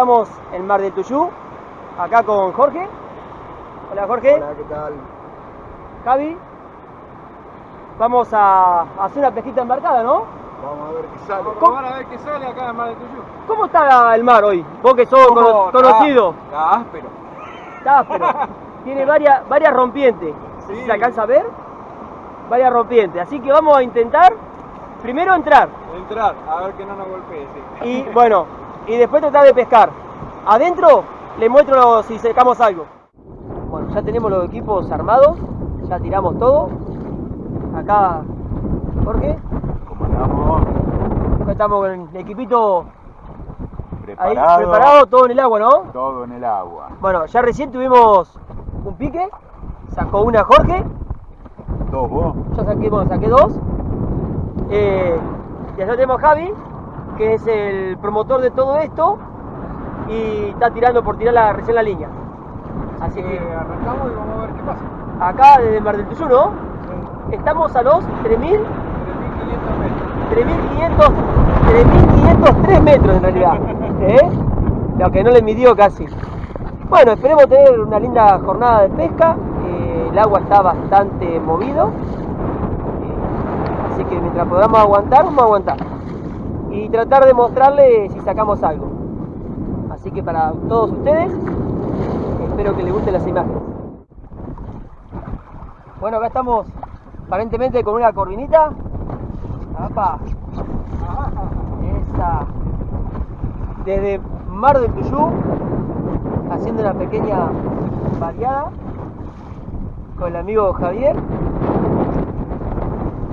Estamos en Mar del Tuyú, acá con Jorge. Hola Jorge. Hola, ¿qué tal? Javi. Vamos a hacer una pesquita embarcada, ¿no? Vamos a ver qué sale. Vamos a ver qué sale acá en Mar del Tuyú. ¿Cómo está el mar hoy? Vos que sos cono- ¿Cómo? conocido. Está áspero. Está áspero. Tiene varias, varias rompientes. Sí. ¿Se alcanza a ver? Varias rompientes. Así que vamos a intentar primero entrar. Entrar, a ver que no nos golpee, sí. Y bueno, y después tratar de pescar. Adentro les muestro si sacamos algo. Bueno, ya tenemos los equipos armados, ya tiramos todo. Acá, Jorge, ¿Cómo andamos? acá estamos con el equipito ahí Preparado. todo en el agua, ¿no? Todo en el agua. Bueno, ya recién tuvimos un pique, sacó una Jorge, ¿Dos vos? yo saqué, bueno, saqué dos. Eh, y allá tenemos Javi, que es el promotor de todo esto y está tirando por tirar la, recién la línea. Así Así que que arrancamos y vamos a ver qué pasa. acá desde Mar del Tuyú, ¿no? Estamos a los 3.000, 3.500 metros. 3.500, 3.503 metros en realidad. ¿eh? Lo que no le midió casi. Bueno, esperemos tener una linda jornada de pesca. eh, el agua está bastante movido. eh, así que mientras podamos aguantar, vamos a aguantar. Y tratar de mostrarle si sacamos algo. Así que para todos ustedes, espero que les gusten las imágenes. Bueno, acá estamos aparentemente con una corvinita. Desde Mar del Tuyú, haciendo una pequeña variada con el amigo Javier,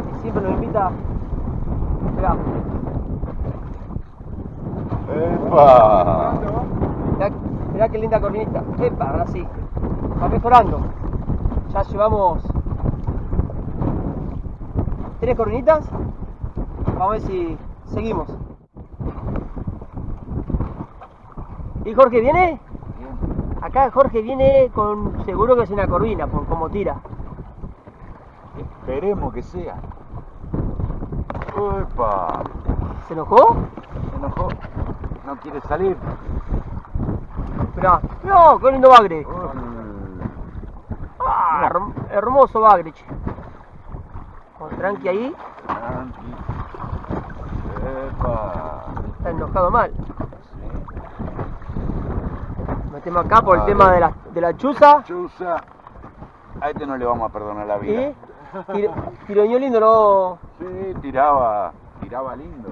que siempre nos invita. Mirá, ¡Epa! mirá, mirá qué linda corvinita. Epa, ahora sí. Va mejorando. Ya llevamos tres corvinitas. Vamos a ver si seguimos. ¿Y Jorge viene? Acá Jorge viene con seguro que es una corvina por cómo tira. Esperemos que sea. ¡Epa! ¿Se enojó? Se enojó. No quiere salir. Mirá, no, qué lindo bagre. Ah, herm- hermoso bagre. che. Con tranqui ahí, Tranqui. ¡Epa! está enojado mal. Sí. Metemos acá por el tema de la, de la chuza. A este no le vamos a perdonar la vida. Y tiro, tiroñó lindo, ¿no? Sí, tiraba. Tiraba lindo.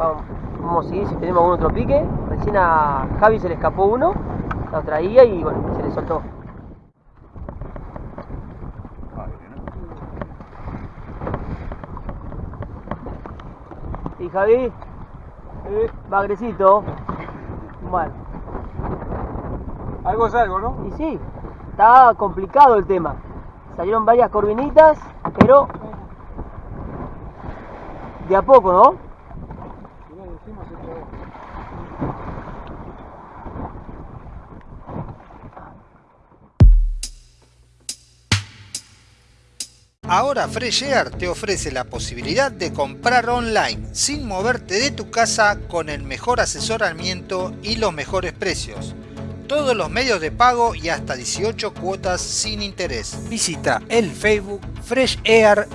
Vamos, vamos a seguir si tenemos algún otro pique. Recién a Javi se le escapó uno, lo traía y bueno, se le soltó. Y Javi, eh, bagrecito. Bueno, Algo es algo, ¿no? y sí, está complicado el tema. Salieron varias corvinitas, pero de a poco, ¿no? Ahora Fresh Air te ofrece la posibilidad de comprar online sin moverte de tu casa con el mejor asesoramiento y los mejores precios. Todos los medios de pago y hasta 18 cuotas sin interés. Visita el Facebook freshair.s.a.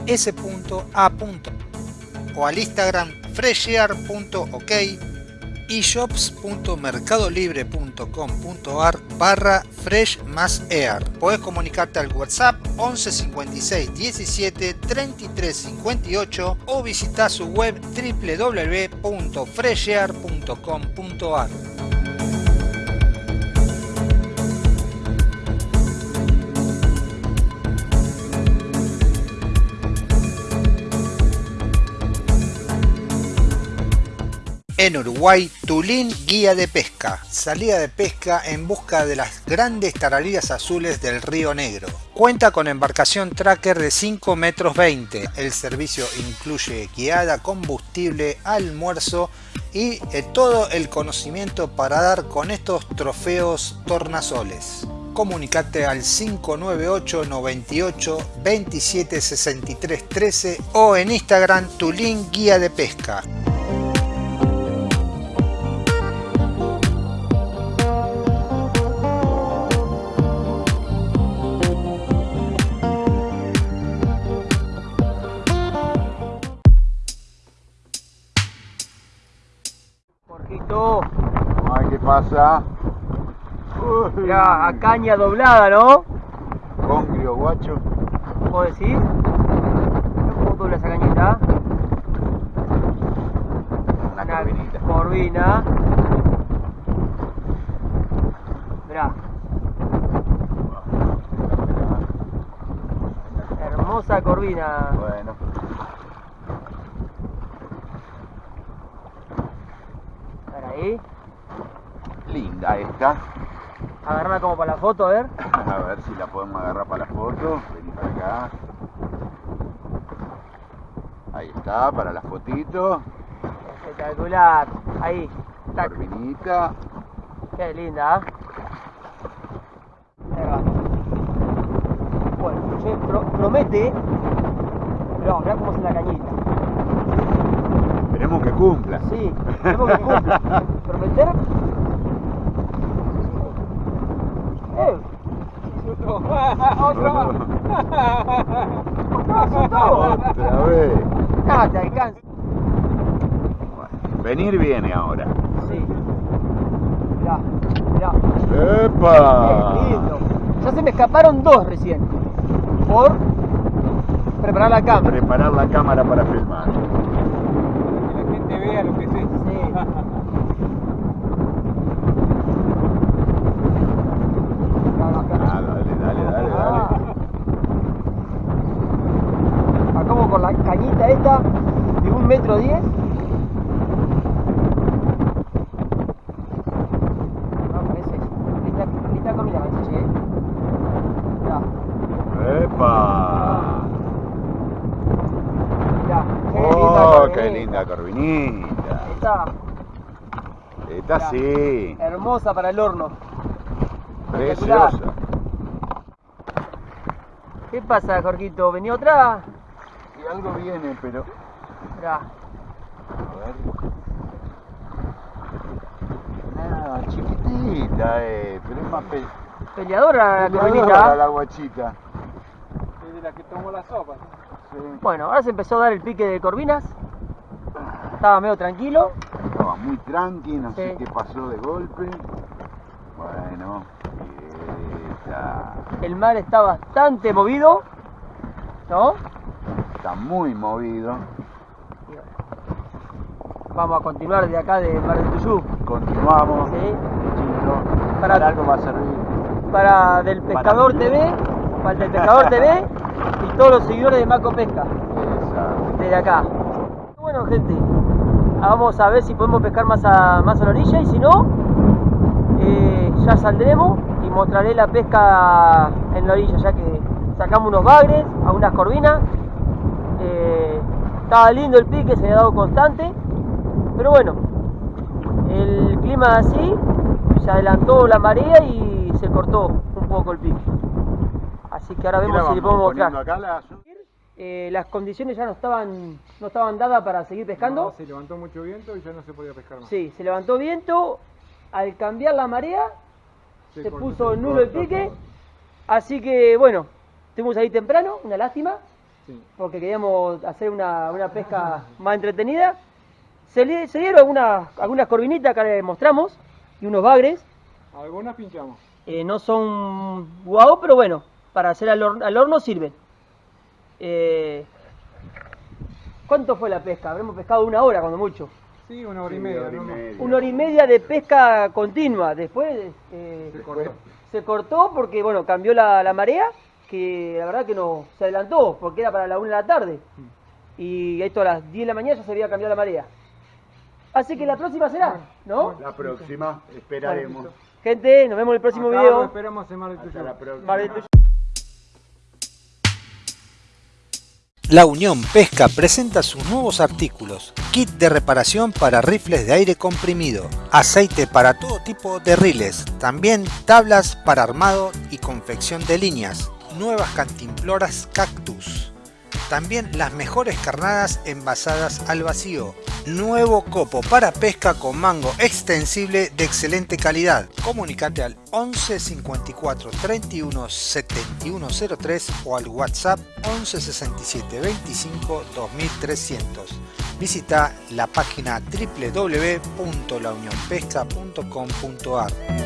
o al Instagram freshair.ok y shops.mercadolibre.com.ar barra fresh más air. Puedes comunicarte al WhatsApp 11 56 17 33 58 o visitar su web www.freshair.com.ar. En Uruguay, Tulín Guía de Pesca. Salida de pesca en busca de las grandes tarariras azules del Río Negro. Cuenta con embarcación tracker de 5 metros 20. El servicio incluye guiada, combustible, almuerzo y eh, todo el conocimiento para dar con estos trofeos tornasoles. Comunicate al 598 98 27 63 13 o en Instagram Tulín Guía de Pesca. Pasa? Mirá, a caña doblada, ¿no? Congrio, guacho. ¿Puedo decir? ¿Cómo dobla esa cañita? Una corvinita. corvina. Mirá, hermosa corvina. Bueno, ahí. Linda esta. Agarrarla como para la foto, a ver. A ver si la podemos agarrar para la foto. Vení para acá. Ahí está, para la fotito. Espectacular. Ahí. Tac. Corvinita. Qué linda. ¿eh? Ahí va. Bueno, che, pro- promete. Pero mirá cómo es la cañita. Esperemos que cumpla. Sí, tenemos que cumpla. Prometer. Eh, más. Otra vez. alcanza. Bueno, venir viene ahora. Sí. Mirá, mirá. ¡Epa! Qué lindo. Ya se me escaparon dos recién. Por preparar la cámara. Preparar la cámara para filmar. Que la gente vea lo que es esto. Sí. Ah, dale, dale, dale, Ah. dale. Acá como con la esta de un metro diez. Linda, linda. Mirá, ¡Epa! mirá. Qué ¡Oh, corvinita. qué linda corvinita! Esta Esta sí, hermosa para el horno. preciosa. ¿Qué pasa, Jorgito? ¿Venía otra? Y algo viene, pero... Mirá. A ver. Nada, chiquitita, eh, pero es más pe... Peleadora la peleadora corvinita. la guachita. Es de la que tomó la sopa. Sí. Bueno, ahora se empezó a dar el pique de corvinas. Estaba medio tranquilo. Estaba muy tranqui, no sé Sí. qué pasó de golpe. Bueno, esta El mar está bastante movido. ¿No? Está muy movido. Vamos a continuar de acá de Mar del Tuyú. Continuamos. ¿sí? Para- para algo va a servir. Para Del Pescador Para- TV, para el Pescador TV y todos los seguidores de Maco Pesca desde acá. Bueno, gente, vamos a ver si podemos pescar más a, más a la orilla y si no, eh, ya saldremos y mostraré la pesca en la orilla, ya que sacamos unos bagres, algunas corvinas. Eh, estaba lindo el pique, se había dado constante, pero bueno, el clima así, se adelantó la marea y se cortó un poco el pique. Así que ahora vemos si le podemos acá la- Eh, las condiciones ya no estaban, no estaban dadas para seguir pescando. No, se levantó mucho viento y ya no se podía pescar más. Sí, se levantó viento. Al cambiar la marea, se cortó, puso se nulo el pique. todo. Así que bueno, estuvimos ahí temprano, una lástima, Sí. porque queríamos hacer una, una pesca más entretenida. Se, li- se dieron algunas, algunas corvinitas que les mostramos y unos bagres. Algunas pinchamos. Eh, no son guau, pero bueno, para hacer al, hor- al horno sirven. Eh, ¿Cuánto fue la pesca? Habremos pescado una hora, cuando mucho. Sí, una hora y Sí, media. hora y ¿no? media. Una hora y media de pesca continua. Después eh, Se cortó. se cortó porque, bueno, cambió la, la marea, que la verdad que no se adelantó, porque era para la 1 de la tarde. Y esto a las 10 de la mañana ya se había cambiado la marea. Así que la próxima será, ¿no? La próxima, esperaremos. Gente, nos vemos en el próximo Acá video. esperamos en Mar del Hasta la próxima. Mar del Tuyú. La Unión Pesca presenta sus nuevos artículos, kit de reparación para rifles de aire comprimido, aceite para todo tipo de riles, también tablas para armado y confección de líneas, nuevas cantimploras cactus, También las mejores carnadas envasadas al vacío. Nuevo copo para pesca con mango extensible de excelente calidad. Comunicate al 11 54 31 71 03 o al WhatsApp 11 67 25 2300. Visita la página www.launionpesca.com.ar.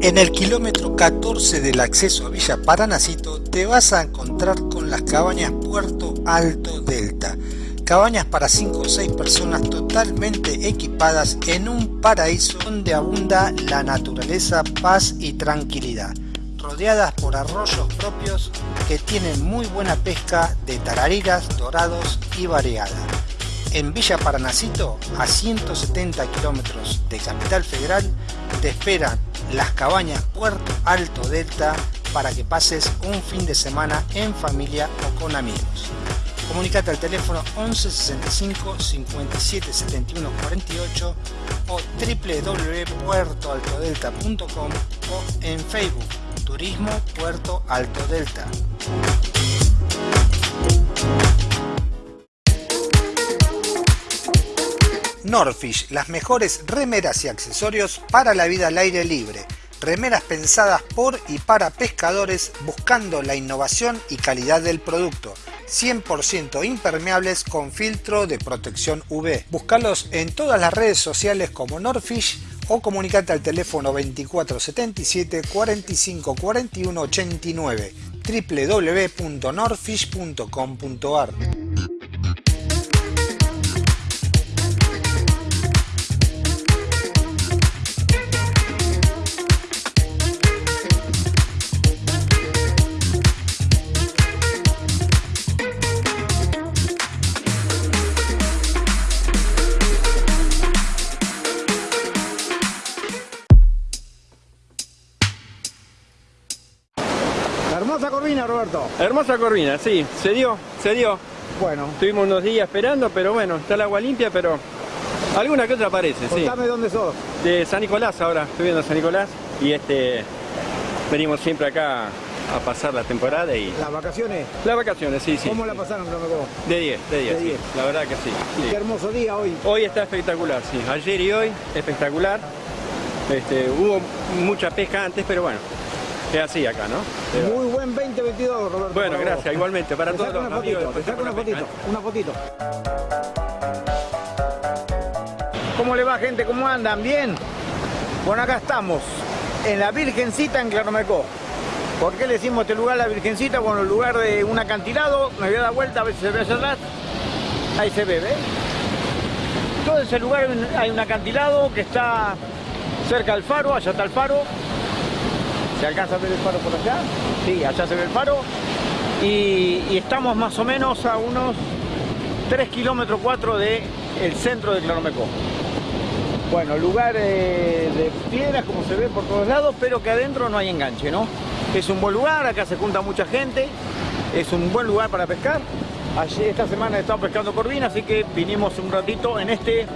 En el kilómetro 14 del acceso a Villa Paranacito te vas a encontrar con las cabañas Puerto Alto Delta. Cabañas para 5 o 6 personas totalmente equipadas en un paraíso donde abunda la naturaleza, paz y tranquilidad rodeadas por arroyos propios que tienen muy buena pesca de tarariras, dorados y variada. En Villa Paranacito, a 170 kilómetros de Capital Federal, te esperan las cabañas Puerto Alto Delta para que pases un fin de semana en familia o con amigos. Comunicate al teléfono 11 65 57 71 48 o www.puertoaltodelta.com o en Facebook Turismo Puerto Alto Delta. Norfish, las mejores remeras y accesorios para la vida al aire libre. Remeras pensadas por y para pescadores buscando la innovación y calidad del producto. 100% impermeables con filtro de protección UV. Búscalos en todas las redes sociales como Norfish o comunicate al teléfono 2477 45 41 89 www.norfish.com.ar Hermosa corvina, sí, se dio, se dio. Bueno. Estuvimos unos días esperando, pero bueno, está el agua limpia, pero alguna que otra aparece, sí. Contame dónde sos. De San Nicolás ahora, estoy viendo San Nicolás y este venimos siempre acá a pasar la temporada y... ¿Las vacaciones? Las vacaciones, sí, sí. ¿Cómo la pasaron, De 10, de 10, sí, la verdad que sí. Qué hermoso día hoy. Hoy está espectacular, sí. Ayer y hoy, espectacular. Este, hubo mucha pesca antes, pero bueno, es así acá, ¿no? Muy buen 2022, Roberto. Bueno, gracias, igualmente. Para todos los amigos. Saca una fotito, una fotito. ¿Cómo le va, gente? ¿Cómo andan? ¿Bien? Bueno, acá estamos, en la Virgencita en Claromecó. ¿Por qué le decimos este lugar la Virgencita? Bueno, el lugar de un acantilado, me voy a dar vuelta a ver si se ve hacia atrás. Ahí se ve, ¿ves? Todo ese lugar hay un acantilado que está cerca del faro, allá está el faro. ¿Se alcanza a ver el faro por allá? Sí, allá se ve el faro. Y, estamos más o menos a unos 3 kilómetros 4 del el centro de Claromecó. Bueno, lugar de piedras como se ve por todos lados, pero que adentro no hay enganche, ¿no? Es un buen lugar, acá se junta mucha gente, es un buen lugar para pescar. Allí esta semana he estado pescando corvina, así que vinimos un ratito en este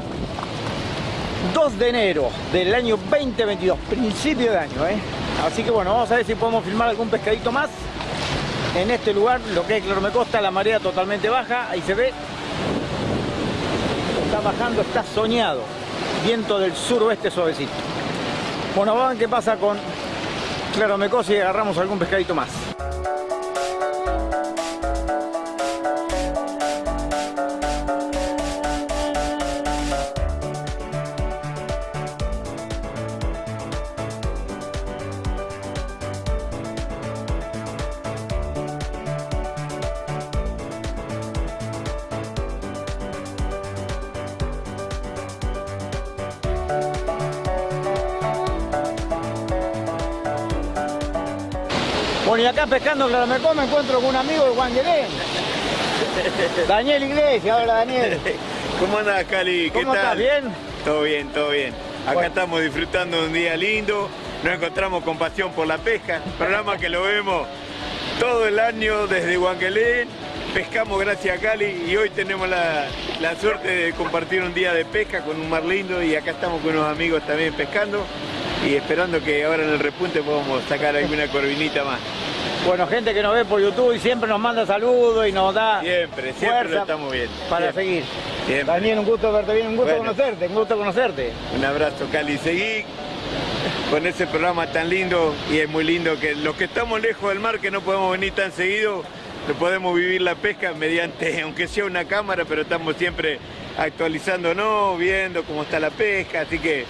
2 de enero del año 2022, principio de año, ¿eh? Así que bueno, vamos a ver si podemos filmar algún pescadito más en este lugar, lo que es Clarmecosta, la marea totalmente baja, ahí se ve. Está bajando, está soñado. Viento del suroeste suavecito. Bueno, ver qué pasa con Claromecos y agarramos algún pescadito más. Acá pescando en Claramecó me encuentro con un amigo de Juan Daniel Iglesias, hola Daniel. ¿Cómo andas, Cali? ¿Qué ¿Cómo estás? ¿Bien? Todo bien, todo bien. Acá estamos disfrutando de un día lindo, nos encontramos con pasión por la pesca, programa que lo vemos todo el año desde Huanquelén, pescamos gracias a Cali y hoy tenemos la, la, suerte de compartir un día de pesca con un mar lindo y acá estamos con unos amigos también pescando y esperando que ahora en el repunte podamos sacar alguna corvinita más. Bueno, gente que nos ve por YouTube y siempre nos manda saludos y nos da Siempre, siempre fuerza lo estamos viendo. para Siempre. seguir. Siempre. Daniel, un gusto verte bien, un gusto Bueno. conocerte, un gusto conocerte. Un abrazo, Cali. Seguí con ese programa tan lindo y es muy lindo que los que estamos lejos del mar, que no podemos venir tan seguido, podemos vivir la pesca mediante, aunque sea una cámara, pero estamos siempre actualizándonos, viendo cómo está la pesca, así que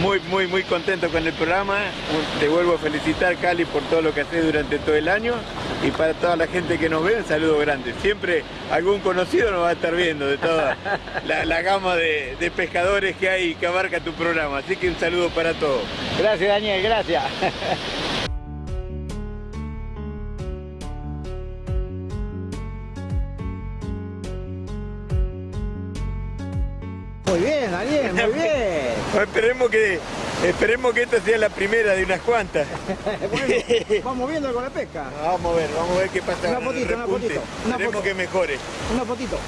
muy, muy, muy contento con el programa. Te vuelvo a felicitar, Cali, por todo lo que haces durante todo el año y para toda la gente que nos ve, un saludo grande. Siempre algún conocido nos va a estar viendo de toda la, gama de pescadores que hay que abarca tu programa, así que un saludo para todos. Gracias, Daniel, gracias. Muy bien, Daniel, muy bien. Bueno, esperemos que esperemos que esta sea la primera de unas cuantas. Bueno, vamos viendo con la pesca. Vamos a ver, vamos a ver qué pasa Una fotito, una Esperemos que mejore. Una fotito.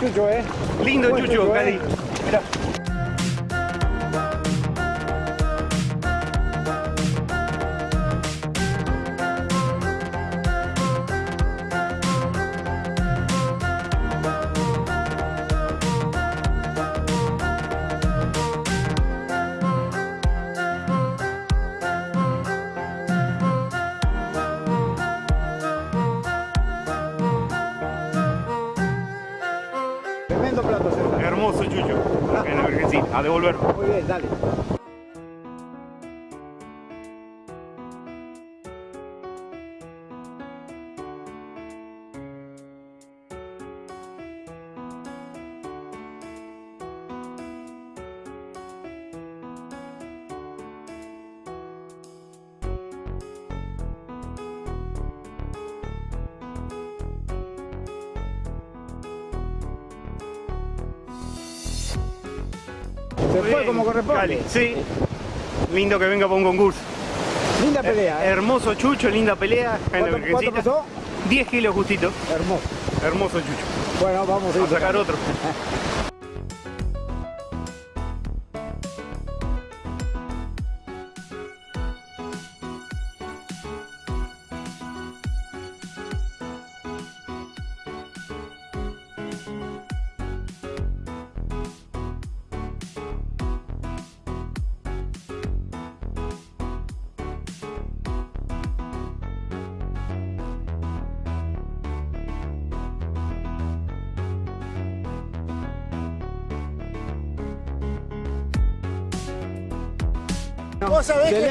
Chucho, ¿eh? Lindo Buen Chucho, Cali, sí. Lindo que venga para un concurso. Linda pelea, ¿eh? Hermoso Chucho, linda pelea. ¿Cuánto, pesó? 10 kilos justito. Hermoso. Hermoso Chucho. Bueno, vamos a ir A sacar otro.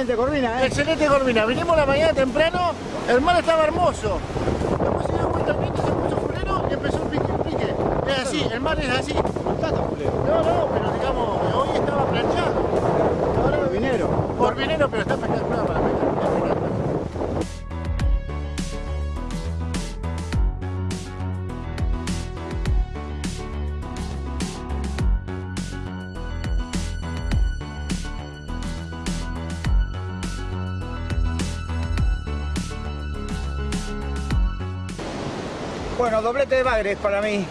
Excelente Corvina, ¿eh? Excelente Corvina. Vinimos la mañana temprano, el mar estaba hermoso. Después se dio vuelta el viento, se puso fulero y empezó un pique, un pique. Es así, el mar es así. No, no, pero digamos, hoy estaba planchado. Corvinero. Corvinero, pero está espectacular. Doblete de bagres para mí.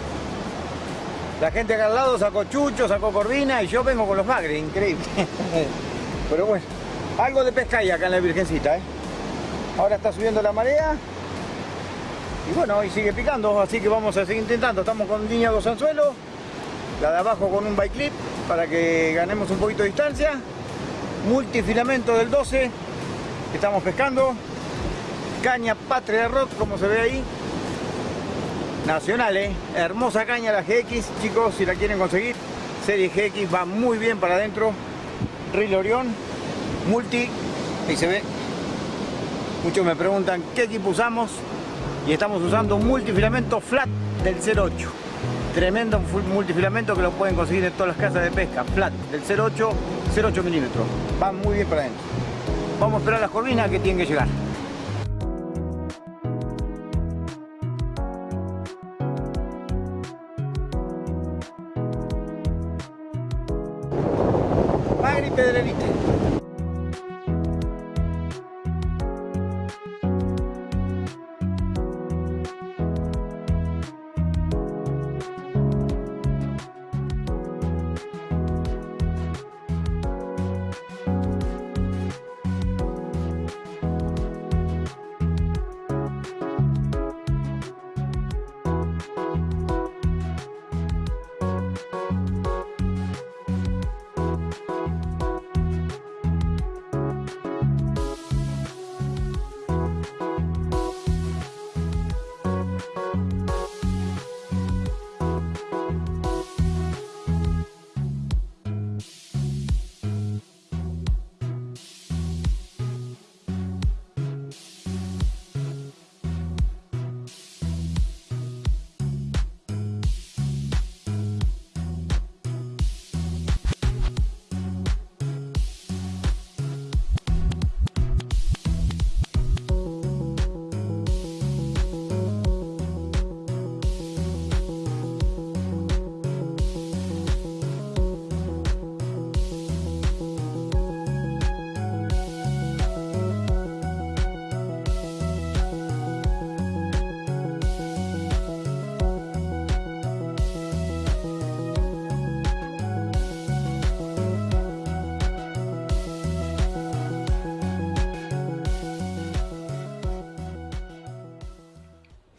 La gente acá al lado sacó Chucho, sacó Corvina y yo vengo con los bagres, increíble. Pero bueno, algo de pesca hay acá en la Virgencita, ¿eh? Ahora está subiendo la marea. Y bueno, y sigue picando, así que vamos a seguir intentando. Estamos con línea dos anzuelos, la de abajo con un bike clip para que ganemos un poquito de distancia. Multifilamento del 12, que estamos pescando. Caña Patria Rock, como se ve ahí. Nacional, ¿eh? Hermosa caña la GX, chicos, si la quieren conseguir. Serie GX va muy bien para adentro. Reel Orión, multi, ahí se ve. Muchos me preguntan qué equipo usamos y estamos usando un multifilamento flat del 08. Tremendo multifilamento que lo pueden conseguir en todas las casas de pesca. Flat del 08, 08 milímetros. Va muy bien para adentro. Vamos a esperar las corvinas que tienen que llegar.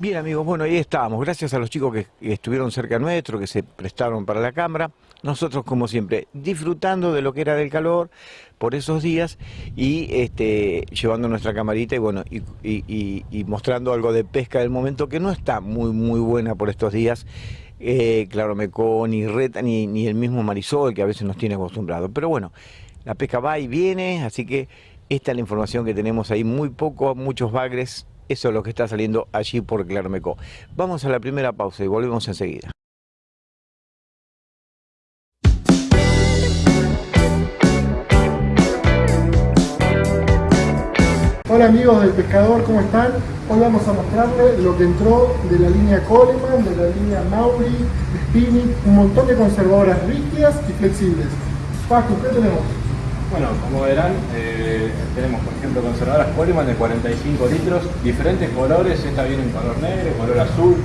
Bien amigos, bueno, ahí estábamos. Gracias a los chicos que estuvieron cerca nuestro, que se prestaron para la cámara. Nosotros, como siempre, disfrutando de lo que era del calor por esos días y este, llevando nuestra camarita y bueno, y, mostrando algo de pesca del momento que no está muy, muy buena por estos días. Eh, claro, Mecó, ni Reta, ni, ni el mismo Marisol, que a veces nos tiene acostumbrados. Pero bueno, la pesca va y viene, así que esta es la información que tenemos ahí. Muy poco, muchos bagres. Eso es lo que está saliendo allí por Claromecó. Vamos a la primera pausa y volvemos enseguida. Hola amigos del pescador, ¿cómo están? Hoy vamos a mostrarles lo que entró de la línea Coleman, de la línea Mauri, Spinning, un montón de conservadoras rígidas y flexibles. Paco, ¿qué tenemos? Bueno, como verán, eh, tenemos por ejemplo conservadoras Coleman de 45 litros, diferentes colores, esta viene en color negro, color azul,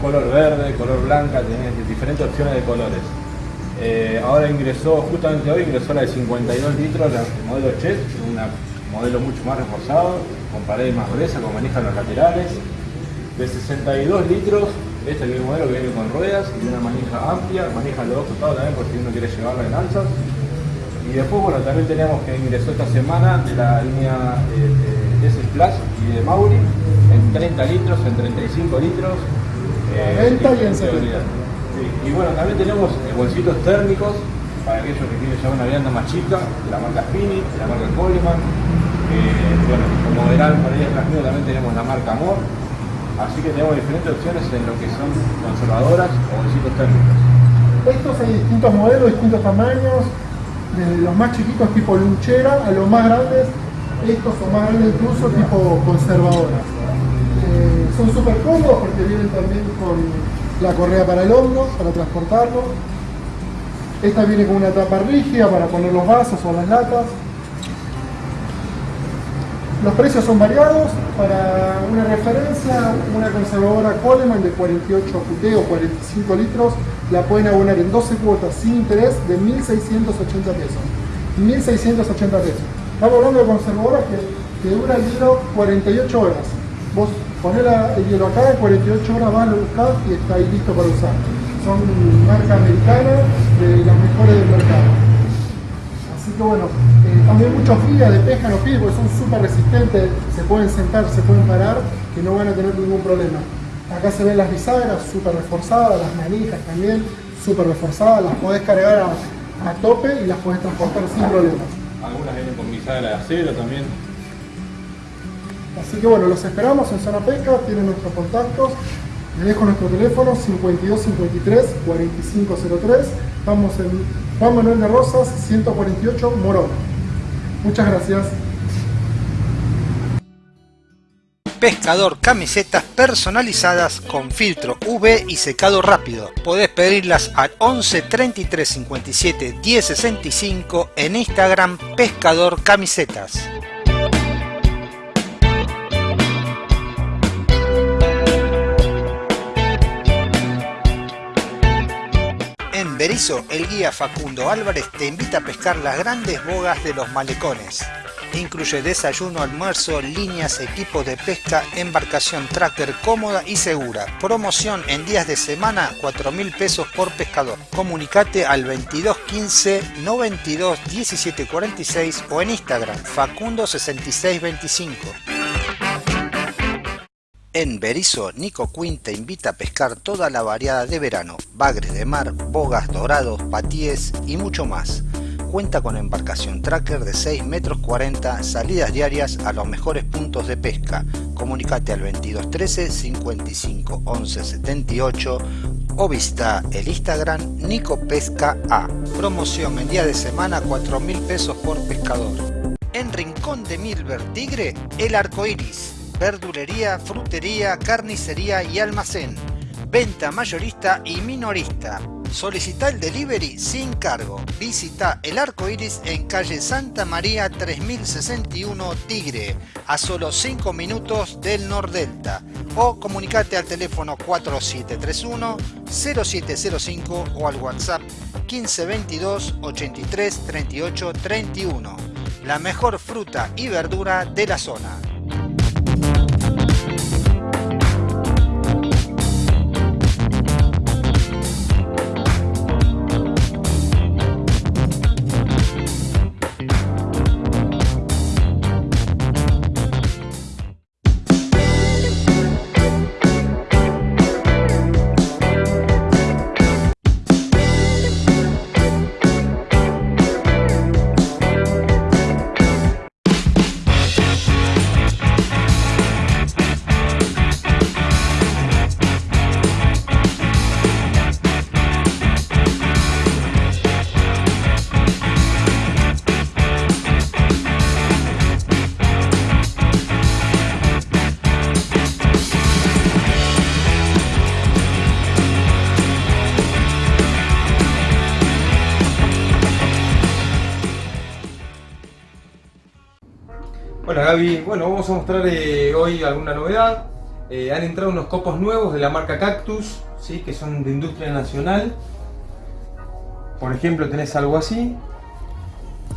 color verde, color blanca, tenés diferentes opciones de colores. Eh, ahora ingresó, justamente hoy ingresó la de 52 litros, la el modelo Chet, un modelo mucho más reforzado, con paredes más gruesas, con manijas en los laterales. De 62 litros, este es el modelo que viene con ruedas y una manija amplia, manija los dos costados también por si uno quiere llevarla en alzas. Y después, bueno, también tenemos que ingresó esta semana de la línea eh, de S Plus y de Mauri en 30 litros, en 35 litros. eh, 90 y en 70. seguridad. Sí, Y bueno, también tenemos eh, bolsitos térmicos para aquellos que quieren llevar una vianda más chica, de la marca Spinning, de la marca Coleman. Eh, bueno, como verán, por ahí atrás mío también tenemos la marca Amor. Así que tenemos diferentes opciones en lo que son conservadoras o bolsitos térmicos. Estos hay distintos modelos, distintos tamaños, desde los más chiquitos tipo lunchera a los más grandes, estos son más grandes incluso tipo conservadoras. Eh, son súper cómodos porque vienen también con la correa para el hombro, para transportarlo. Esta viene con una tapa rígida para poner los vasos o las latas. Los precios son variados. Para una referencia, una conservadora Coleman de 48 QT o 45 litros la pueden abonar en 12 cuotas sin interés de 1.680 pesos. 1.680 pesos. Estamos hablando de conservadoras que, que dura el hielo 48 horas. Vos ponés la- el hielo acá, en 48 horas vas, lo buscás y está ahí listo para usar. Son marca americana de las mejores del mercado. Así que bueno, eh, también muchos guías de pesca los piden porque son súper resistentes, se pueden sentar, se pueden parar, que no van a tener ningún problema. Acá se ven las bisagras súper reforzadas, las manijas también súper reforzadas, las podés cargar a, a tope y las podés transportar sin problemas. Algunas vienen con bisagra de acero también. Así que bueno, los esperamos en Zona Pesca, tienen nuestros contactos. Les dejo nuestro teléfono 5253 4503. Estamos en Juan Manuel de Rosas 148 Morón. Muchas gracias. Pescador camisetas personalizadas con filtro UV y secado rápido. Podés pedirlas al 11 33 57 10 65 en Instagram Pescador Camisetas. En Berizo, el guía Facundo Álvarez te invita a pescar las grandes bogas de los malecones. Incluye desayuno, almuerzo, líneas, equipos de pesca, embarcación tracker cómoda y segura. Promoción en días de semana, 4 mil pesos por pescador. Comunicate al 2215 92 17 46 o en Instagram Facundo 6625. En Berizo, Nico Quinn te invita a pescar toda la variada de verano, bagres de mar, bogas dorados, patíes y mucho más. Cuenta con embarcación tracker de 6 metros 40, salidas diarias a los mejores puntos de pesca. Comunicate al 2213 55 11 78 o visita el Instagram Nico Pesca A. Promoción en día de semana 4 mil pesos por pescador. En Rincón de Milver Tigre, el arco iris. Verdulería, frutería, carnicería y almacén. Venta mayorista y minorista. Solicita el delivery sin cargo. Visita el arco iris en calle Santa María 3061 Tigre, a solo 5 minutos del Nordelta. O comunicate al teléfono 4731 0705 o al WhatsApp 1522 83 38 31. La mejor fruta y verdura de la zona. Bueno vamos a mostrar eh, hoy alguna novedad. Eh, han entrado unos copos nuevos de la marca Cactus, ¿sí? que son de industria nacional. Por ejemplo tenés algo así,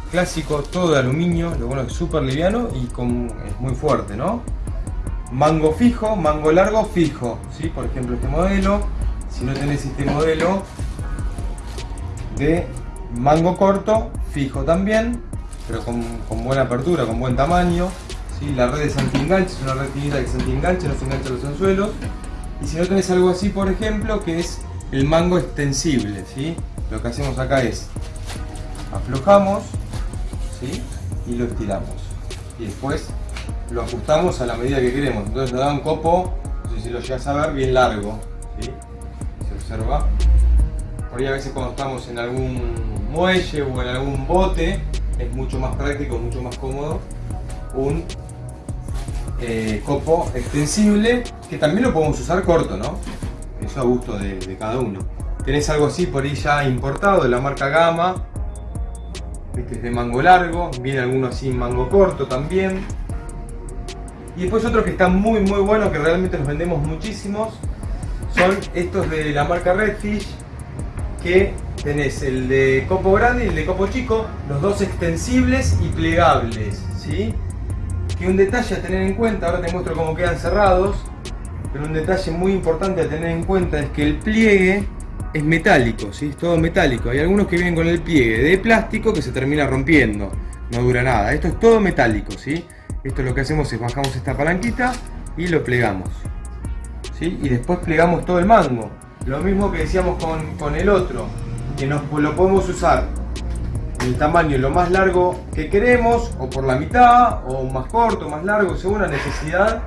clásico, todo de aluminio, lo bueno es súper liviano y es muy fuerte, ¿no? Mango fijo, mango largo fijo, ¿sí? Por ejemplo este modelo, si no tenés este modelo de mango corto, fijo también, pero con, buena apertura, con buen tamaño. ¿Sí? La red es anti-enganche, es una red finita que se anti-enganche, no se engancha los anzuelos. Y si no tenés algo así, por ejemplo, que es el mango extensible, ¿sí? Lo que hacemos acá es aflojamos ¿sí? y lo estiramos. Y después lo ajustamos a la medida que queremos. Entonces nos da un copo, no sé si lo llegas a ver, bien largo. ¿sí? Se observa. Por ahí a veces cuando estamos en algún muelle o en algún bote, es mucho más práctico, mucho más cómodo un eh, copo extensible que también lo podemos usar corto, ¿no? Eso a gusto de, cada uno. Tenés algo así por ahí ya importado de la marca Gama. Este es de mango largo, viene alguno así en mango corto también. Y después otros que están muy muy buenos, que realmente los vendemos muchísimos, son estos de la marca Redfish, que tenés el de copo grande y el de copo chico, los dos extensibles y plegables, ¿sí? Que un detalle a tener en cuenta, ahora te muestro cómo quedan cerrados, pero un detalle muy importante a tener en cuenta es que el pliegue es metálico, ¿sí? Es todo metálico. Hay algunos que vienen con el pliegue de plástico que se termina rompiendo, no dura nada. Esto es todo metálico, ¿sí? Esto lo que hacemos es bajamos esta palanquita y lo plegamos, ¿sí? Y después plegamos todo el mango. Lo mismo que decíamos con, el otro, que nos, lo podemos usar el tamaño lo más largo que queremos, o por la mitad, o más corto, más largo, según la necesidad.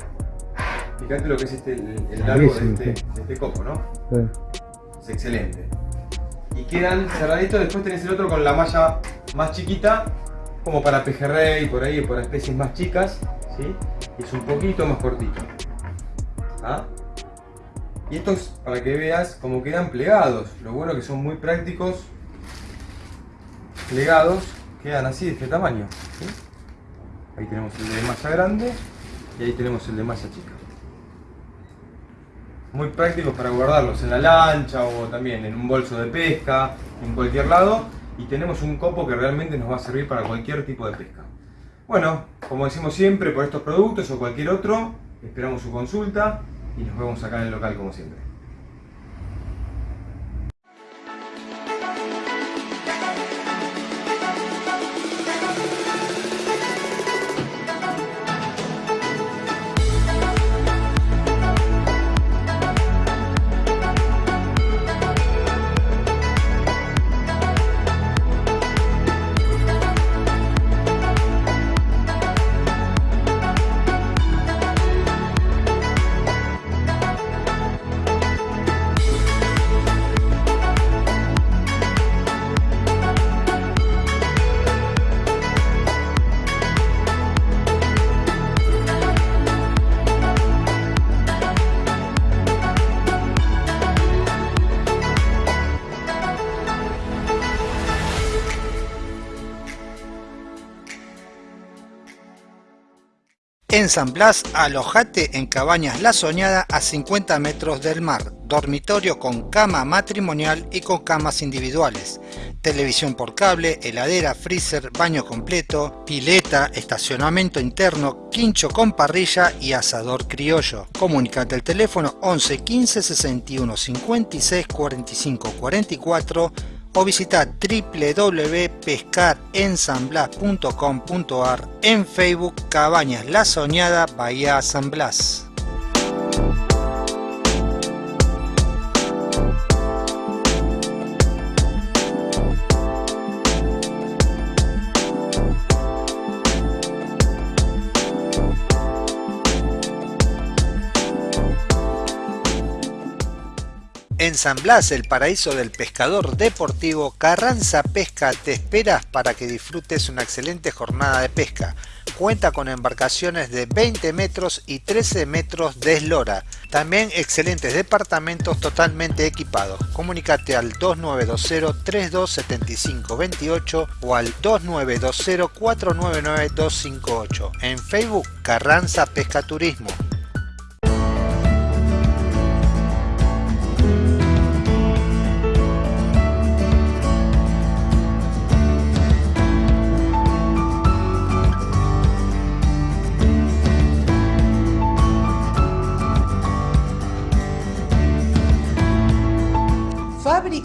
Fíjate lo que es este, el, largo este, de este, copo, ¿no? Es excelente. Y quedan cerraditos, después tenés el otro con la malla más chiquita, como para pejerrey, por ahí, para especies más chicas, ¿sí? Y es un poquito más cortito. ¿Ah? Y estos, para que veas cómo quedan plegados. Lo bueno que son muy prácticos. Plegados, quedan así de este tamaño. Ahí tenemos el de masa grande y ahí tenemos el de masa chica. Muy prácticos para guardarlos en la lancha o también en un bolso de pesca, en cualquier lado. Y tenemos un copo que realmente nos va a servir para cualquier tipo de pesca. Bueno, como decimos siempre, por estos productos o cualquier otro, esperamos su consulta y nos vemos acá en el local como siempre. En San Blas, alojate en Cabañas La Soñada a 50 metros del mar, dormitorio con cama matrimonial y con camas individuales, televisión por cable, heladera, freezer, baño completo, pileta, estacionamiento interno, quincho con parrilla y asador criollo. Comunicate al teléfono 11 15 61 56 45 44 o visita www.pescarensamblas.com.ar en Facebook Cabañas La Soñada Bahía San Blas. En San Blas, el paraíso del pescador deportivo, Carranza Pesca te espera para que disfrutes una excelente jornada de pesca. Cuenta con embarcaciones de 20 metros y 13 metros de eslora, También excelentes departamentos totalmente equipados. Comunicate al 2920 3275 28 o al 2920 499 258. En Facebook Carranza Pesca Turismo.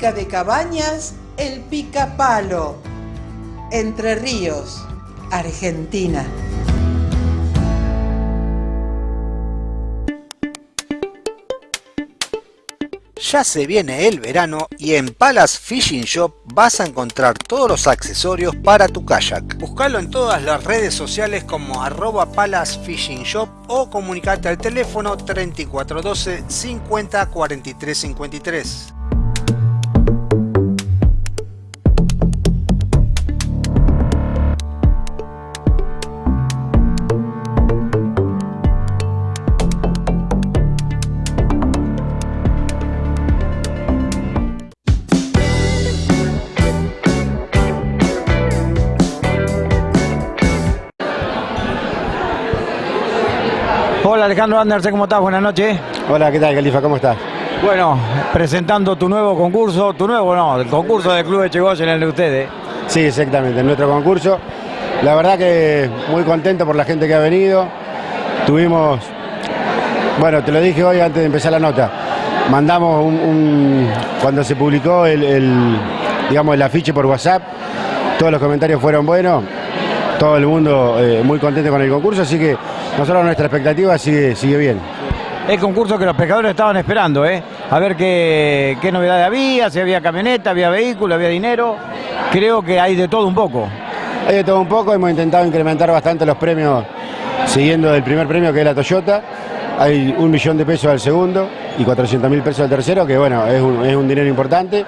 De cabañas El Picapalo. Entre Ríos, Argentina. Ya se viene el verano y en Palace Fishing Shop vas a encontrar todos los accesorios para tu kayak. Buscalo en todas las redes sociales como arroba Palace Fishing Shop o comunicate al teléfono 3412 50 43 53. Alejandro Andersen, ¿cómo estás? Buenas noches. Hola, ¿qué tal, Califa? ¿Cómo estás? Bueno, presentando tu nuevo concurso, tu nuevo no, el concurso del Club de Chegoyen, el de ustedes. Sí, exactamente, nuestro concurso. La verdad que muy contento por la gente que ha venido. Tuvimos, bueno, te lo dije hoy antes de empezar la nota. Mandamos un, un- cuando se publicó el, el, digamos, el afiche por WhatsApp, todos los comentarios fueron buenos, todo el mundo eh, muy contento con el concurso, así que nosotros nuestra expectativa sigue, sigue bien. El concurso que los pescadores estaban esperando, ¿eh? A ver qué, qué novedades había, si había camioneta, había vehículo, había dinero. Creo que hay de todo un poco. Hay de todo un poco, hemos intentado incrementar bastante los premios siguiendo el primer premio que es la Toyota. Hay un millón de pesos al segundo y 400 mil pesos al tercero, que bueno, es un, es un dinero importante.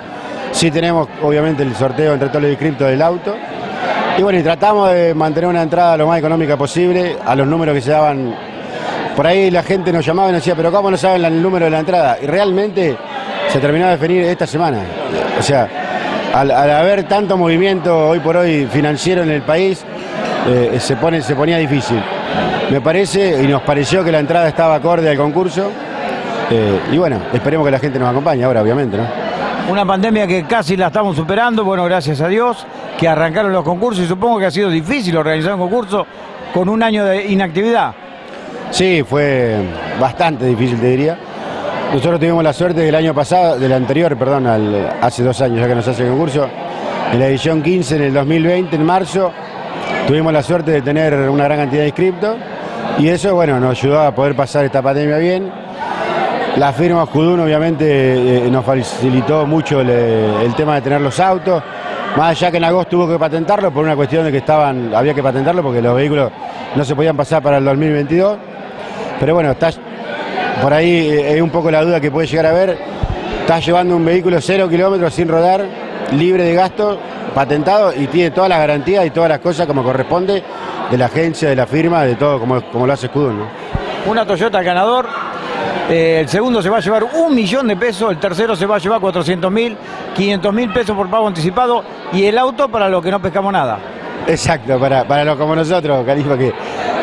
Sí tenemos obviamente el sorteo entre todos los inscriptos del auto. Y bueno, y tratamos de mantener una entrada lo más económica posible a los números que se daban. Por ahí la gente nos llamaba y nos decía, pero ¿cómo no saben el número de la entrada? Y realmente se terminó de definir esta semana. O sea, al, al haber tanto movimiento hoy por hoy financiero en el país, eh, se, pone, se ponía difícil. Me parece y nos pareció que la entrada estaba acorde al concurso. eh, y bueno, esperemos que la gente nos acompañe ahora, obviamente, ¿no? Una pandemia que casi la estamos superando, bueno, gracias a Dios, que arrancaron los concursos y supongo que ha sido difícil organizar un concurso con un año de inactividad. Sí, fue bastante difícil, te diría. Nosotros tuvimos la suerte del año pasado, del anterior, perdón, hace dos años ya que nos hace el concurso, en la edición 15, en el 2020, en marzo, tuvimos la suerte de tener una gran cantidad de inscriptos y eso, bueno, nos ayudó a poder pasar esta pandemia bien. La firma Judún obviamente eh, nos facilitó mucho el tema de tener los autos, más allá que en agosto tuvo que patentarlo por una cuestión de que estaban, había que patentarlo porque los vehículos no se podían pasar para el 2022. Pero bueno, estás por ahí eh, es un poco la duda que puede llegar a haber. Estás llevando un vehículo cero kilómetros sin rodar, libre de gasto, patentado y tiene todas las garantías y todas las cosas como corresponde de la agencia, de la firma, de todo como, como lo hace Scudun, ¿no? Una Toyota ganador, eh, el segundo se va a llevar un millón de pesos, el tercero se va a llevar 400 mil, 500 mil pesos por pago anticipado y el auto para los que no pescamos nada. Exacto, para, para los como nosotros, Califa, que,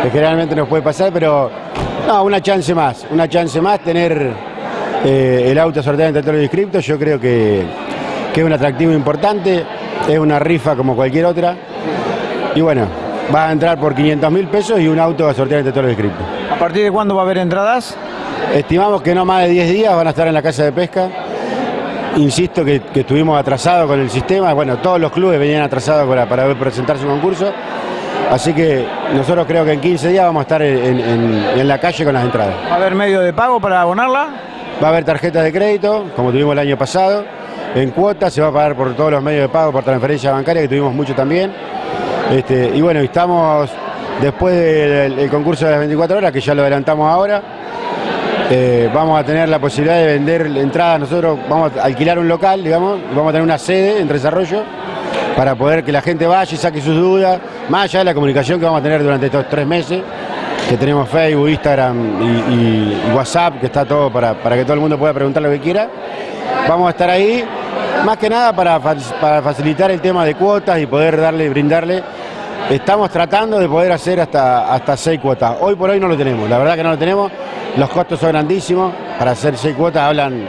que generalmente nos puede pasar, pero no, una chance más, una chance más, tener eh, el auto sorteado entre todos los inscriptos, yo creo que, que es un atractivo importante, es una rifa como cualquier otra, y bueno, va a entrar por 500 mil pesos y un auto a sortear entre todos los inscriptos. ¿A partir de cuándo va a haber entradas? Estimamos que no más de 10 días van a estar en la casa de pesca. Insisto que, que estuvimos atrasados con el sistema. Bueno, todos los clubes venían atrasados para, para presentar su concurso. Así que nosotros creo que en 15 días vamos a estar en, en- en la calle con las entradas. ¿Va a haber medio de pago para abonarla? Va a haber tarjetas de crédito, como tuvimos el año pasado. En cuotas se va a pagar por todos los medios de pago, por transferencia bancaria, que tuvimos mucho también. Este, y bueno, estamos después del el concurso de las 24 horas, que ya lo adelantamos ahora. Eh, vamos a tener la posibilidad de vender entradas. Nosotros vamos a alquilar un local, digamos, y vamos a tener una sede en desarrollo para poder que la gente vaya y saque sus dudas, más allá de la comunicación que vamos a tener durante estos tres meses, que tenemos Facebook, Instagram y, WhatsApp, que está todo para, para, que todo el mundo pueda preguntar lo que quiera. Vamos a estar ahí, más que nada para, para facilitar el tema de cuotas y poder darle, brindarle. Estamos tratando de poder hacer hasta, hasta seis cuotas. Hoy por hoy no lo tenemos, la verdad que no lo tenemos. Los costos son grandísimos. Para hacer seis cuotas hablan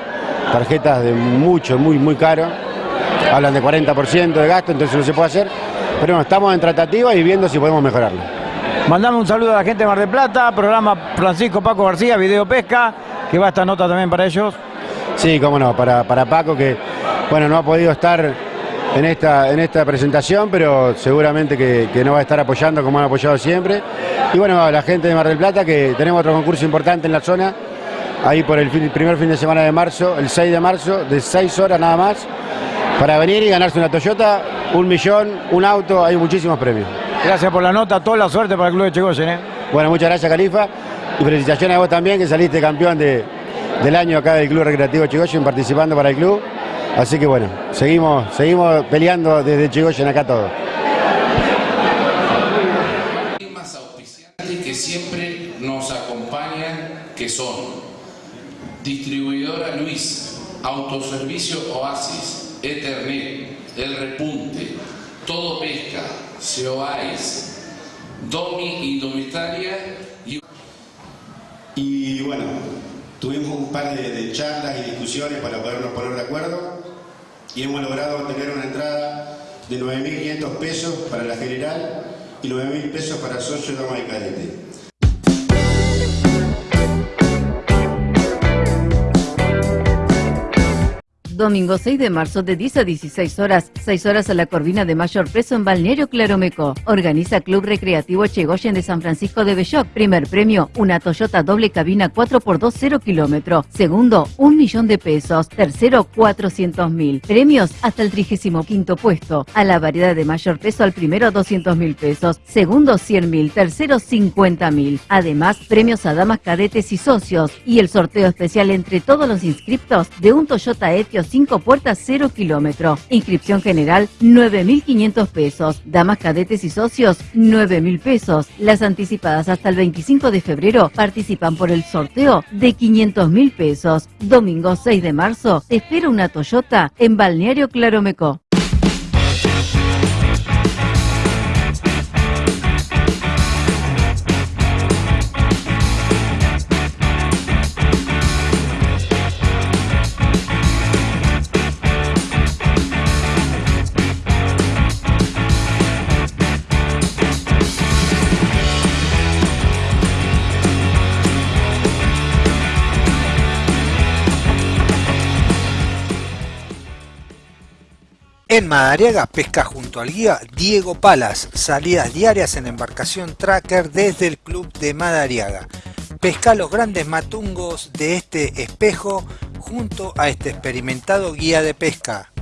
tarjetas de mucho, muy, muy caro. Hablan de 40% de gasto, entonces no se puede hacer. Pero bueno, estamos en tratativa y viendo si podemos mejorarlo. Mandamos un saludo a la gente de Mar del Plata, programa Francisco Paco García, Video Pesca, que va esta nota también para ellos. Sí, cómo no, para, para Paco que bueno, no ha podido estar en esta, en esta presentación, pero seguramente que, que nos va a estar apoyando como han apoyado siempre. Y bueno, a la gente de Mar del Plata, que tenemos otro concurso importante en la zona, ahí por el, primer fin de semana de marzo, el 6 de marzo, de 6 horas nada más, para venir y ganarse una Toyota, un millón, un auto, hay muchísimos premios. Gracias por la nota, toda la suerte para el Club de Chegoyen. ¿eh? Bueno, muchas gracias Califa y felicitaciones a vos también que saliste campeón de, del año acá del Club Recreativo Chegoyen participando para el club. Así que bueno, seguimos, seguimos peleando desde Chegoyen acá todo. que siempre nos acompañan, que son Distribuidora Luis, Autoservicio Oasis, Ethernet, El Repunte, Todo Pesca, Seoais, Domi Indumentaria y... Y bueno, tuvimos un par de, de, charlas y discusiones para podernos poner de acuerdo y hemos logrado tener una entrada de 9.500 pesos para la general y 9.000 pesos para socio, dama y cadete. Domingo 6 de marzo de 10 a 16 horas, 6 horas a la Corvina de mayor peso en Balneario Claromeco. Organiza Club Recreativo Chegoyen de San Francisco de Belloc. Primer premio, una Toyota doble cabina 4x2 0 kilómetro. Segundo, un millón de pesos. Tercero, 400 mil. Premios hasta el 35 puesto. A la variedad de mayor peso al primero 200 mil pesos. Segundo 100 mil. Tercero 50 mil. Además, premios a damas cadetes y socios. Y el sorteo especial entre todos los inscriptos de un Toyota Etios 5 puertas 0 kilómetro. Inscripción general 9.500 pesos. Damas cadetes y socios 9.000 pesos. Las anticipadas hasta el 25 de febrero participan por el sorteo de 500.000 pesos. Domingo 6 de marzo espera una Toyota en Balneario Claromeco. En Madariaga pesca junto al guía Diego Palas, salidas diarias en embarcación tracker desde el club de Madariaga. Pesca los grandes matungos de este espejo junto a este experimentado guía de pesca.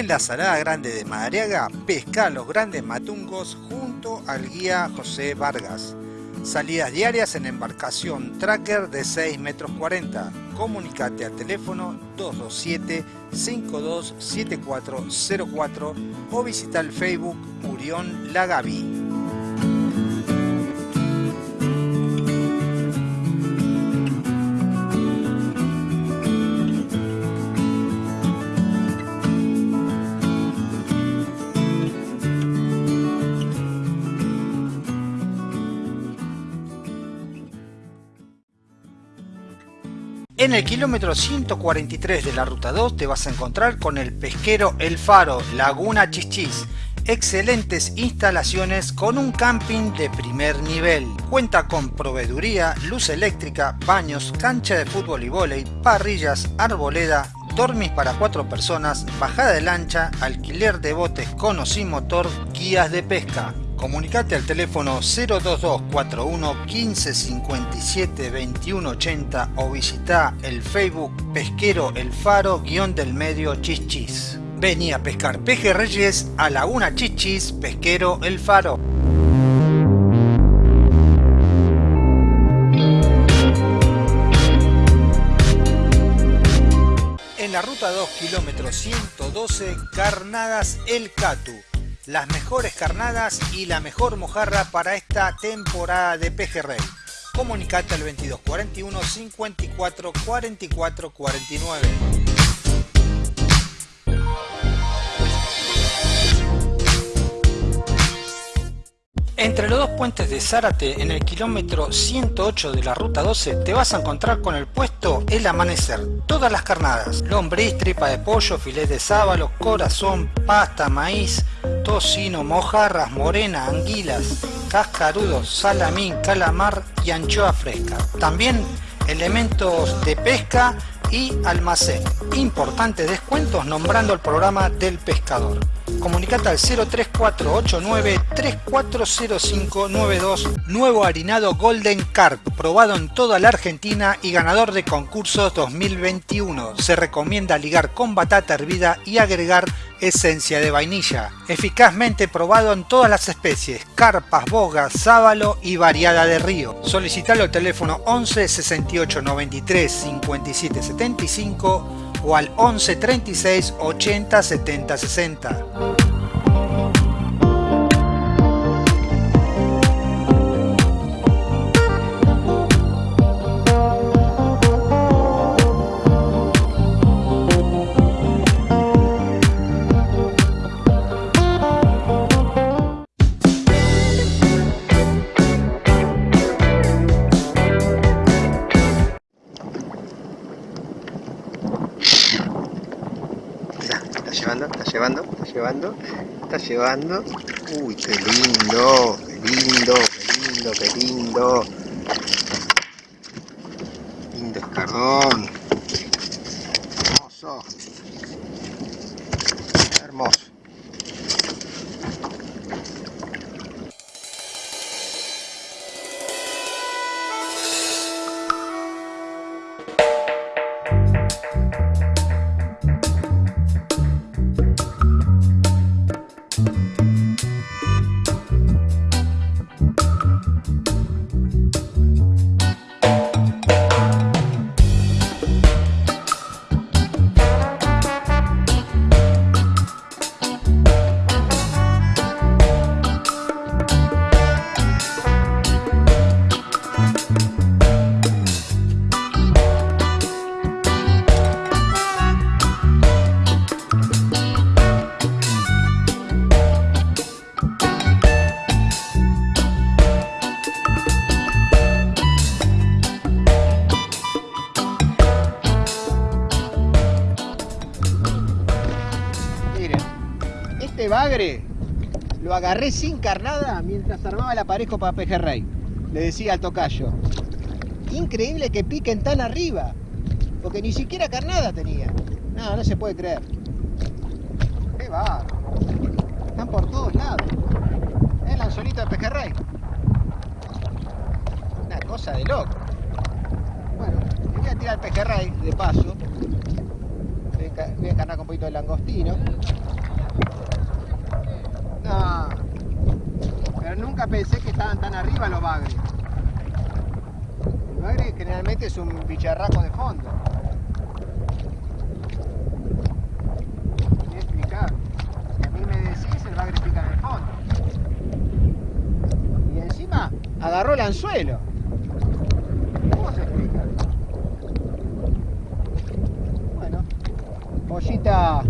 En la Salada Grande de Madariaga, pesca los grandes matungos junto al guía José Vargas. Salidas diarias en embarcación tracker de 6 metros 40. Comunicate al teléfono 227-527404 o visita el Facebook Murión Lagavi. En el kilómetro 143 de la ruta 2 te vas a encontrar con el pesquero El Faro, Laguna Chichis. Excelentes instalaciones con un camping de primer nivel. Cuenta con proveeduría, luz eléctrica, baños, cancha de fútbol y vóley, parrillas, arboleda, dormis para cuatro personas, bajada de lancha, alquiler de botes con o sin motor, guías de pesca. Comunicate al teléfono 02241 1557 2180 o visita el Facebook Pesquero El Faro guion del medio Chichis. Vení a pescar pejerreyes a Laguna Chichis, Pesquero El Faro. En la ruta 2, kilómetro 112, Carnadas El Catu las mejores carnadas y la mejor mojarra para esta temporada de pejerrey. Comunicate al 2241 54 44 49. Entre los dos puentes de Zárate, en el kilómetro 108 de la ruta 12, te vas a encontrar con el puesto El Amanecer. Todas las carnadas, lombriz, tripa de pollo, filet de sábalo, corazón, pasta, maíz, tocino, mojarras, morena, anguilas, cascarudos, salamín, calamar y anchoa fresca. También elementos de pesca y almacén. Importantes descuentos nombrando el programa del pescador. Comunicate al 03489 340592 Nuevo harinado Golden Carp, probado en toda la Argentina y ganador de concursos 2021. Se recomienda ligar con batata hervida y agregar esencia de vainilla. Eficazmente probado en todas las especies, carpas, bogas, sábalo y variada de río. Solicitalo al teléfono 11 68 93 57 75 o al 11 36 80 70 60. Llevando, está llevando, está llevando. Uy, qué lindo, qué lindo, qué lindo, qué lindo. Lindo escardón. Agarré sin carnada mientras armaba el aparejo para pejerrey. Le decía al tocayo. Increíble que piquen tan arriba, porque ni siquiera carnada tenía. No, no se puede creer. Qué va. Están por todos lados. El anzuelito de pejerrey. Una cosa de loco. Bueno, voy a tirar el pejerrey de paso. Voy a encarnar con un poquito de langostino. Pero nunca pensé que estaban tan arriba los bagres. El bagre generalmente es un bicharraco de fondo. Ni explicar. Si a mí me decís, el bagre pica en el fondo. Y encima agarró el anzuelo. ¿Cómo se explica? Bueno, pollita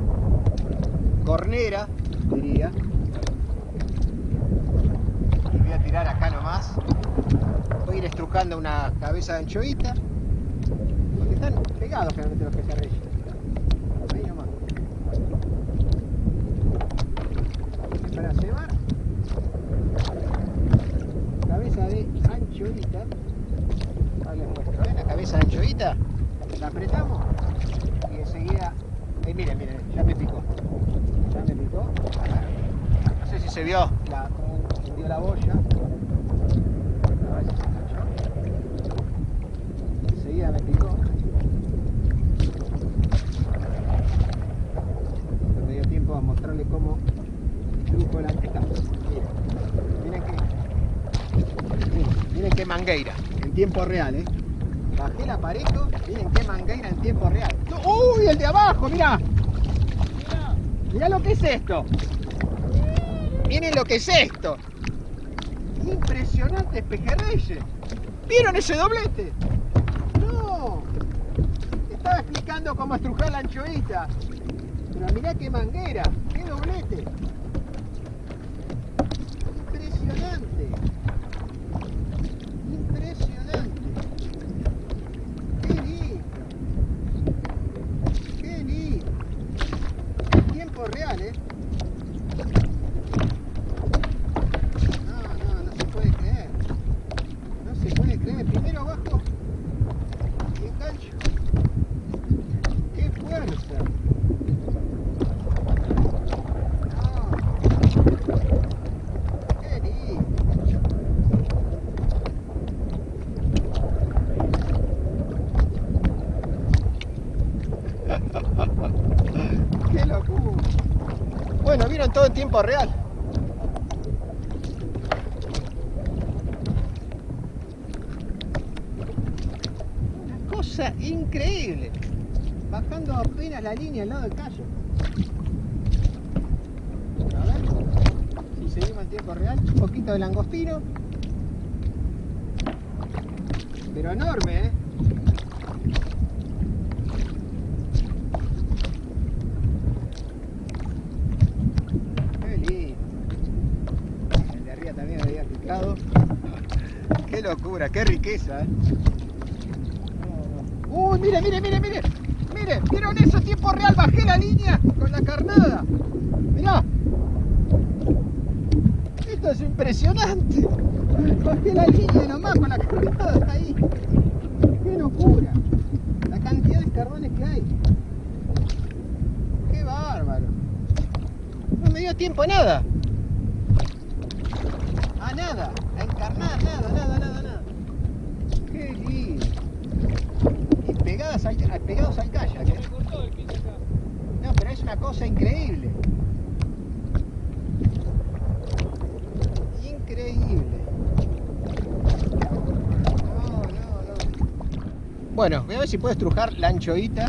cornera, diría. Y voy a tirar acá nomás. Estrucando una cabeza de anchoita. Porque están pegados generalmente los pejerreyes. Ahí nomás. Para cebar. Cabeza de anchoita. Ahí les muestro. ¿Ven la cabeza de anchoita? La apretamos y enseguida. Ahí miren, miren, ya me picó. Ya me picó. No sé si se vio la, cómo hundió la boya. A ver si se enganchó. Enseguida me picó. No me dio tiempo a mostrarle cómo truco la acá. Miren, miren que. Miren, miren qué mangueira. En tiempo real, ¿eh? Bajé el aparejo, miren qué mangueira en tiempo real. ¡Uy, el de abajo, mira! Mirá lo que es esto. Miren lo que es esto. Impresionante pejerreyes. ¿Vieron ese doblete? No. Estaba explicando cómo estrujar la anchoita. Pero mirá qué manguera, qué doblete. Impresionante. Qué lindo. Qué lindo. En tiempo real, ¿eh? No, no, no se puede creer. No se puede creer. Primero abajo y engancho. ¡Qué fuerza! No. ¡Qué lindo! ¡Qué locura! Bueno, vieron todo en tiempo real. Una cosa increíble. Bajando apenas la línea al lado del callo. A ver si seguimos en tiempo real. Un poquito de langostino. Pero enorme, ¿eh? Qué lindo. El de arriba también había picado. Qué locura, qué riqueza, ¿eh? Uy, mire, mire, mire, mire. Mire, ¿vieron eso? Tiempo real, bajé la línea con la carnada. Mirá. Esto es impresionante. Bajé la línea nomás con la carnada ahí. Qué locura. La cantidad de carbones que hay. Qué bárbaro. No me dio tiempo a nada. A nada. A encarnar, nada, nada, nada, nada. Qué lindo. Y pegadas al, pegados al kayak. ¿eh? No, pero es una cosa increíble. Increíble. No, no, no. Bueno, voy a ver si puedo estrujar la anchoita.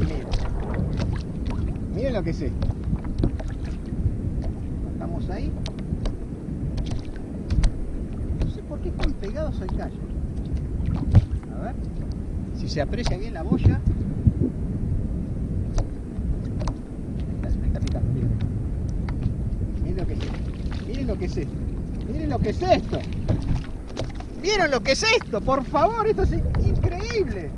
Miren. Miren lo que es esto. Estamos ahí. No sé por qué están pegados al callo. A ver. Se aprecia bien la boya. Miren. Lo que es esto. Miren lo que es esto. Miren lo que es esto. ¿Vieron lo que es esto? Por favor, esto es in- increíble.